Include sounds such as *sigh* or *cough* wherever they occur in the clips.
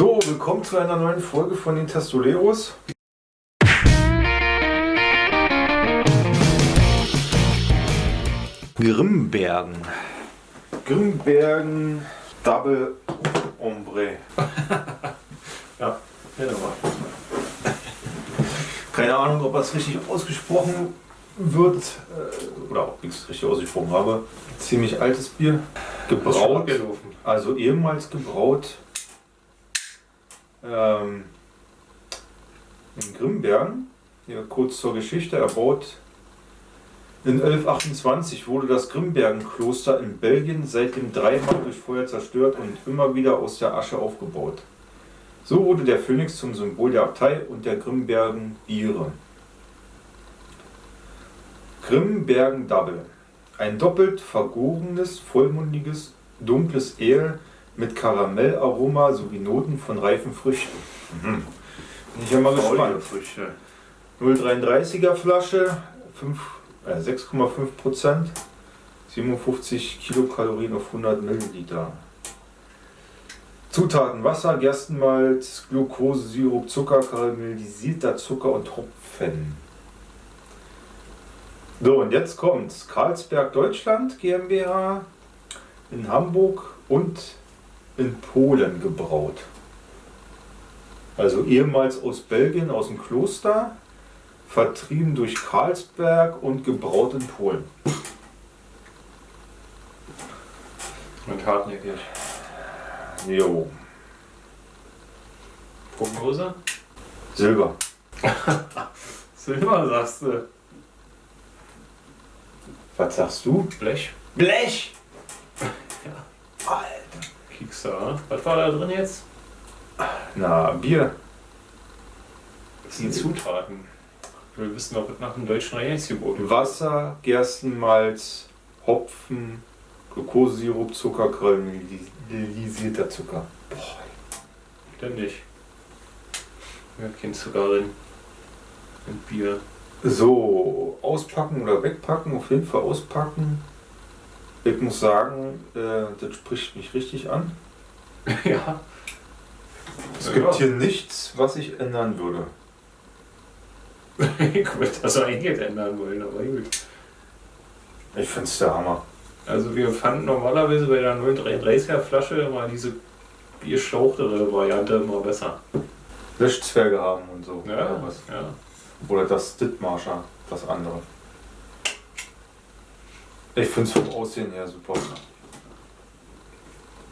So, willkommen zu einer neuen Folge von den Testoleros. Grimbergen. Grimbergen Double Ombre. *laughs* Ja, nochmal. Keine Ahnung, ob das richtig ausgesprochen wird äh, oder ob ich es richtig ausgesprochen habe. Ziemlich altes Bier. Gebraut. Also ehemals gebraut ähm, in Grimbergen. Ja, kurz zur Geschichte erbaut. In 1128 wurde das Grimbergen-Kloster in Belgien seitdem dreimal durch Feuer zerstört und immer wieder aus der Asche aufgebaut. So wurde der Phönix zum Symbol der Abtei und der Grimbergen Biere. Grimbergen Double. Ein doppelt vergorenes, vollmundiges, dunkles Ale mit Karamellaroma sowie Noten von reifen Früchten. Mhm. Bin ich ja mal gespannt. Früchte. 0,33er Flasche, fünf- äh, 6,5 Prozent, 57 Kilokalorien auf 100 Milliliter. Zutaten Wasser, Gerstenmalz, Glucose, Sirup, Zucker, karamellisierter Zucker und Hopfen. So, und jetzt kommt's. Karlsberg Deutschland GmbH in Hamburg und in Polen gebraut. Also ehemals aus Belgien, aus dem Kloster, vertrieben durch Karlsberg und gebraut in Polen. Und hartnäckig. Jo, Prognose? Silber. *laughs* Silber, sagst du. Was sagst du? Blech. Blech! *laughs* Ja. Alter. Kiekser. Was war da drin jetzt? Na, Bier. Das sind Zutaten. Wir wissen was nach dem deutschen Reinheitsgebot. Wasser, Gerstenmalz, Hopfen, Glukosesirup, Zucker, karamellisierter Zucker. Boah. Denn nicht. Ja, kein Zucker drin. Und Bier. So, auspacken oder wegpacken, auf jeden Fall auspacken. Ich muss sagen, äh, das spricht mich richtig an. *laughs* ja. Es gibt hier nichts, was ich ändern würde. *laughs* ich würde das eigentlich ändern wollen, aber gut. Ich finde es der Hammer. Also wir fanden normalerweise bei der 0,33er Flasche immer diese bierschlauchere Variante immer besser. Löschzwerge haben und so. Ja, Oder, was. ja. oder das Dithmarscher, das andere. Ich finde es vom Aussehen her super.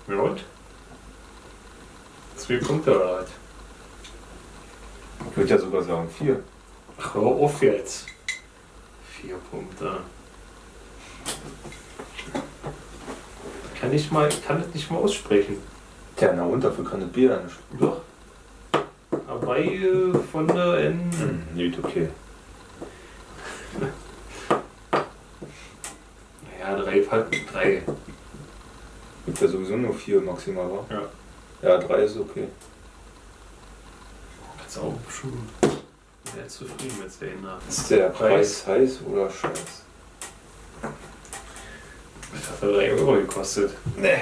Ja und? Zwei Punkte oder was? Ich würde ja sogar sagen vier. Ach, hör auf jetzt. Vier Punkte. Kann ich mal, kann das nicht mal aussprechen. Tja, na und dafür kann das Bier ja nicht. Doch. Dabei von der N. Hm, nicht okay. *laughs* Ja, drei. Drei. Gibt ja sowieso nur vier maximal, wa? Ja. Ja, drei ist okay. Kannst auch schon sehr zufrieden mit sehen. ne? Ist der Preis heiß oder scheiß? Das hat 3 Euro gekostet. Nee.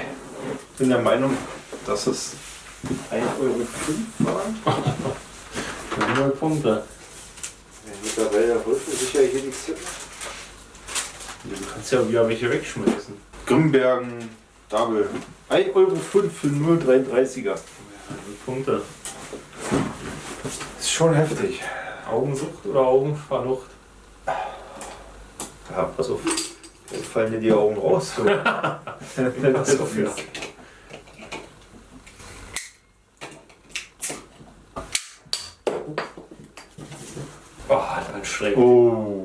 Ich bin der Meinung, dass es 1,05 Euro war. 100 *laughs* Punkte. Ja, mittlerweile holst du sicher hier nichts hin. Du kannst ja wieder welche wegschmeißen. Grimbergen Double. 1,05 Euro für 0,33er. Ja, Punkte. Ist schon heftig. Augensucht oder Augenverlucht? Ja, pass auf. Jetzt fallen dir die Augen raus. So. Pass auf, ja. Oh, hat anstrengend. Oh.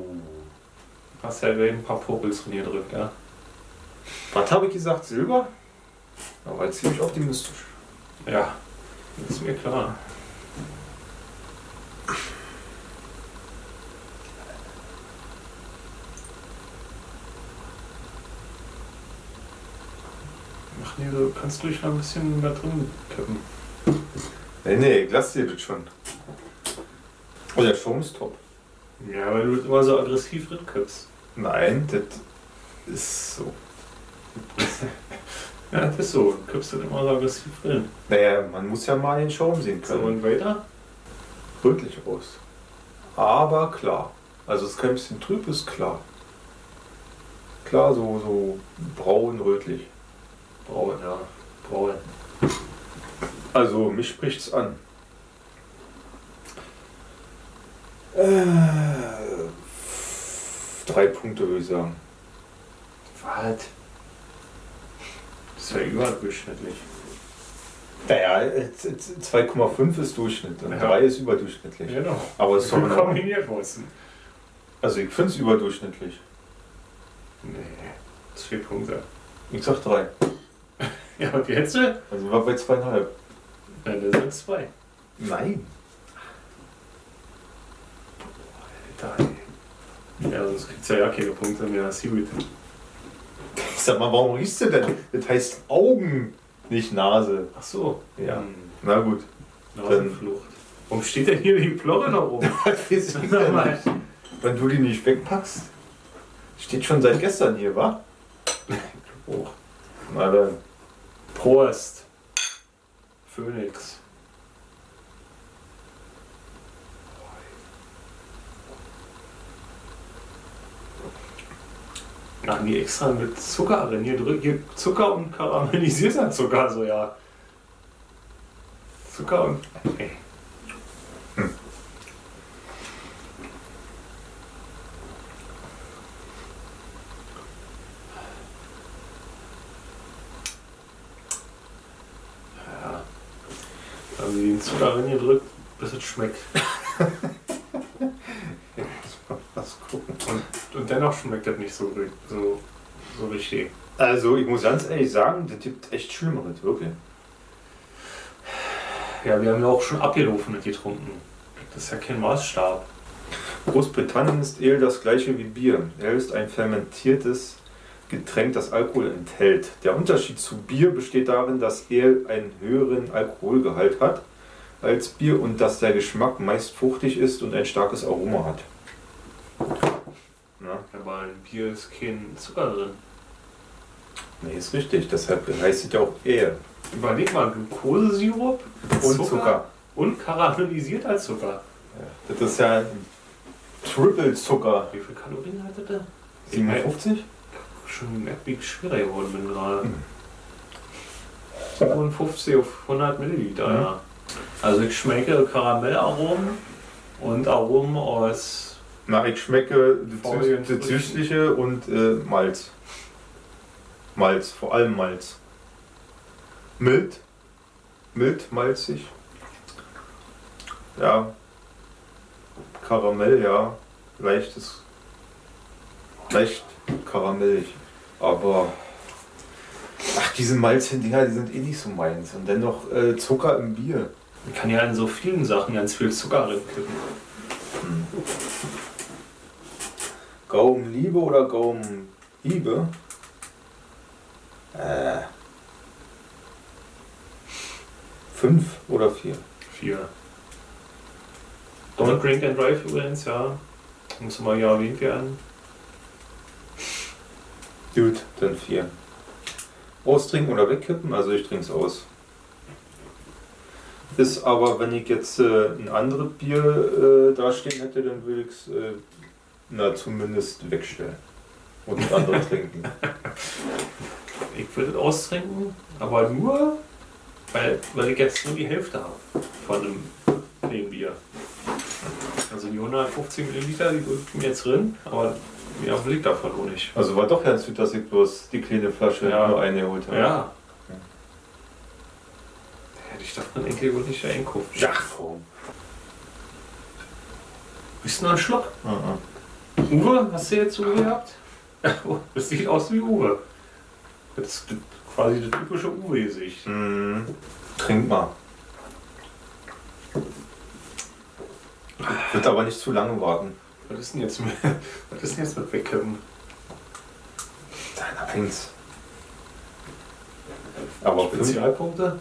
Hast ja ein paar Popels drin gedrückt, ja? Was habe ich gesagt? Silber? Aber ziemlich optimistisch. Ja, ist mir klar. Ach nee, du kannst ruhig noch ein bisschen da drin kippen. Nee, nee, ich lass dir das schon. Oh, der Schaum ist top. Ja, weil du immer so aggressiv drin kippst. Nein, das ist so. *laughs* Ja, das ist so. Du kippst das immer so aggressiv drin. Naja, man muss ja mal den Schaum sehen So, können. und weiter? Rötlich aus. Aber klar. Also es ist kein bisschen trüb, ist klar. Klar, so, so braun, rötlich. Braun, ja. Braun. Also mich spricht's an. Äh, drei Punkte würde ich sagen. Was? Das ist ja überdurchschnittlich. Naja, äh, z- z- 2,5 ist Durchschnitt und Ja. 3 ist überdurchschnittlich. Genau. Aber es ist doch Ordnung. kombiniert worden. Also ich finde es überdurchschnittlich. Nee. Zwei Punkte. Ich sag 3. *laughs* Ja, und jetzt? Also war bei zweieinhalb. das sind zwei. Nein. Alter, ey. Ja, sonst kriegt's ja, ja keine Punkte mehr. Gut. Ich sag mal, warum riechst du denn? Das heißt Augen, nicht Nase. Ach so. Ja. Hm. Na gut. Nasenflucht. Warum steht denn hier die Plorre noch nicht? Wenn du die nicht wegpackst. Steht schon seit gestern hier, wa? *laughs* Oh. Na dann. Prost. Phoenix. Machen die extra mit Zucker drin. Hier, drück- hier Zucker und karamellisierter Zucker, so ja. Zucker und. Okay. Ja. Also den Zucker reingedrückt, bis es schmeckt. *laughs* Lass gucken. Und, dennoch schmeckt das nicht so, so, so richtig. Also ich muss ganz ehrlich sagen, das gibt echt Schlimmeres, wirklich. Ja, wir haben ja auch schon abgelaufenes getrunken. Das ist ja kein Maßstab. Großbritannien ist Ale das gleiche wie Bier. Ale ist ein fermentiertes Getränk, das Alkohol enthält. Der Unterschied zu Bier besteht darin, dass Ale einen höheren Alkoholgehalt hat als Bier und dass der Geschmack meist fruchtig ist und ein starkes Aroma hat. Bier ist kein Zucker drin. nee, ist richtig. Deshalb heißt es ja auch Ale. Überleg mal, Glukosesirup Und Zucker. und karamellisierter Zucker. Ja, das ist ja ein Triple Zucker. Wie viel Kalorien hatte der? 57? Schon merkt, wie ich schwerer geworden bin gerade. Mhm. 57 auf 100 Milliliter, Mhm. ja. Also ich schmecke Karamellaromen und Aromen aus Na, ich schmecke das Süß- Süßliche und äh, Malz. Malz, vor allem Malz. Mild. Mild, malzig. Ja. Karamell, ja. Leichtes. Leicht karamellig. Aber. Ach, diese Malzdinger, die sind eh nicht so meins. Und dennoch äh, Zucker im Bier. Man kann ja in so vielen Sachen ganz viel Zucker reinkippen. Gaumenliebe oder Gaumenhiebe? Äh. Fünf oder vier? Vier. Don't drink and drive übrigens, ja. Muss mal ja erwähnt werden. Gut, dann vier. Austrinken oder wegkippen? Also ich trinke es aus. Ist aber, wenn ich jetzt äh, ein anderes Bier äh, dastehen hätte, dann würde ich es äh, na zumindest wegstellen. Und ein anderes trinken. *laughs* Ich würde es austrinken, aber nur, weil, weil ich jetzt nur die Hälfte habe von einem plain Bier. Also die 150 Milliliter, die drückt mir jetzt drin, aber mehr will ich davon auch nicht. Also war doch ganz gut, dass ich bloß die kleine Flasche Ja. nur eine geholt habe. Ja. Hätte ich davon Enkel wohl nicht einkaufen. Ja, warum? Bist du noch ein Schluck? Mhm. Uwe, hast du jetzt Uwe gehabt? *laughs* Das sieht aus wie Uwe. Das ist quasi das typische Uwe-Gesicht. Mhm. Trink mal. Wird aber nicht zu lange warten. Was ist denn jetzt mit, *laughs* was ist denn jetzt mit Wegkippen? Deiner eins. Aber Spezialpunkte?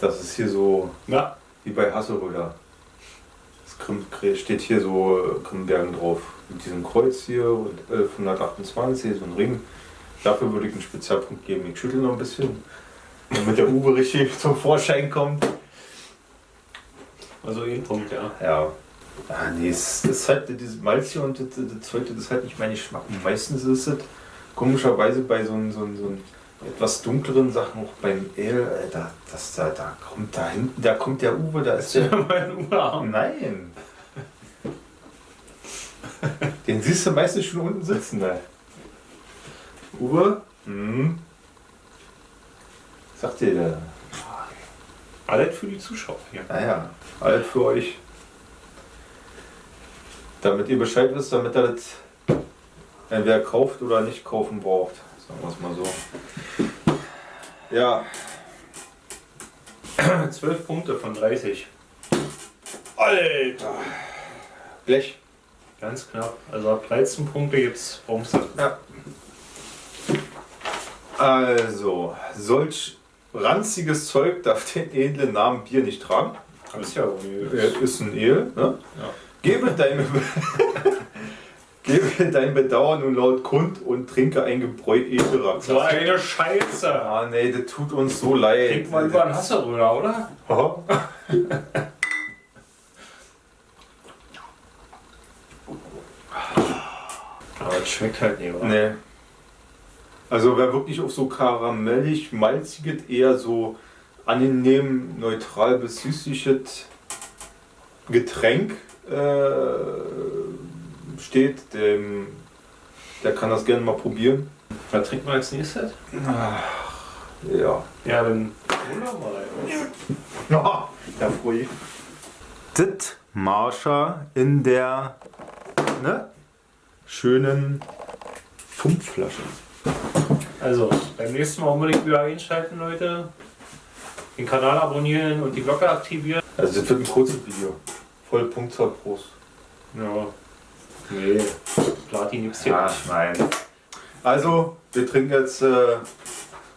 Das ist hier so Na, wie bei Hasselröder. Das steht hier so äh, Krimbergen drauf. Mit diesem Kreuz hier und 1128, so ein Ring. Dafür würde ich einen Spezialpunkt geben. Ich schüttel noch ein bisschen, damit der Uwe richtig *laughs* zum Vorschein kommt. Also ein Punkt, ja. Ja. Ah, nee, es ist halt dieses Malz hier und das, das zweite, das ist halt nicht mein Geschmack. Meistens ist es komischerweise bei so, so, so etwas dunkleren Sachen, auch beim Ale, Alter, das, da, da kommt da hinten, da kommt der Uwe, da ist der. mein Uwe Nein! Den siehst du meistens schon unten sitzen, ne? Uwe? Hm? Was sagt ihr da? Alles für die Zuschauer hier. Naja, alles für euch. Damit ihr Bescheid wisst, damit er das entweder kauft oder nicht kaufen braucht. Sagen wir es mal so. Ja. *clears throat* 12 Punkte von 30. Alter! Blech. Ganz knapp. Also ab 13 Punkte gibt's Bronze. Ja. Also, solch ranziges Zeug darf den edlen Namen Bier nicht tragen. Das ist ja irgendwie. Er ist ein Ale. Ne? Ja. Gebe, deine, *laughs* gebe dein Bedauern nun laut kund und trinke ein Gebräu edlerer. So eine Scheiße. Ah nee, das tut uns so leid. Trink mal über einen Hasseröder, oder? Aha. *laughs* Aber es schmeckt halt nicht, oder? Nee. Also wer wirklich auf so karamellig, malziges, eher so angenehm, neutral bis süßliches Getränk äh, steht, dem, der kann das gerne mal probieren. Was trinken wir als nächstes? Ach, ja. Ja, dann hol doch mal. Ja, ruhig. Das Marsha in der ne, schönen Pumpflasche. Also, beim nächsten Mal unbedingt wieder einschalten, Leute. Den Kanal abonnieren und die Glocke aktivieren. Also das wird ein kurzes Video. Voll Punktzahl Prost. Ja. Nee, Platin gibt's hier Ja, nicht. nein. Also, wir trinken jetzt äh,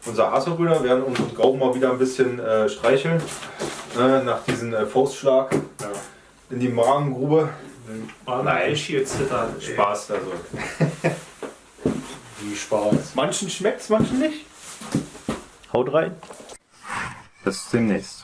unser Hasselbrüder, werden unseren Gaumen mal wieder ein bisschen äh, streicheln. Äh, nach diesem äh, Faustschlag Ja. in die Magengrube. Nein. ich hier zittern. Spaß also. Wie Spaß. Manchen schmeckt's, manchen nicht. Haut rein. Bis demnächst.